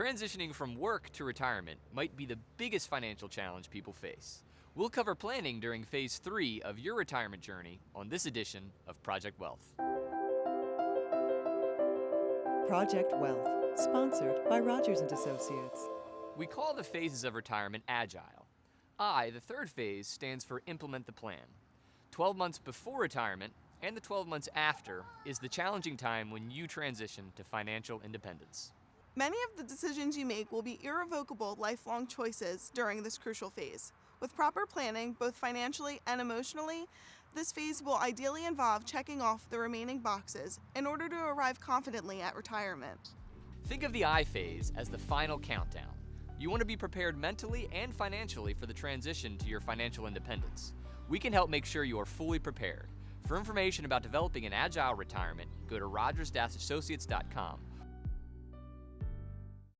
Transitioning from work to retirement might be the biggest financial challenge people face. We'll cover planning during phase three of your retirement journey on this edition of Project Wealth. Project Wealth, sponsored by Rogers and Associates. We call the phases of retirement agile. I, the third phase, stands for implement the plan. 12 months before retirement and the 12 months after is the challenging time when you transition to financial independence. Many of the decisions you make will be irrevocable lifelong choices during this crucial phase. With proper planning, both financially and emotionally, this phase will ideally involve checking off the remaining boxes in order to arrive confidently at retirement. Think of the I phase as the final countdown. You want to be prepared mentally and financially for the transition to your financial independence. We can help make sure you are fully prepared. For information about developing an agile retirement, go to rogers-associates.com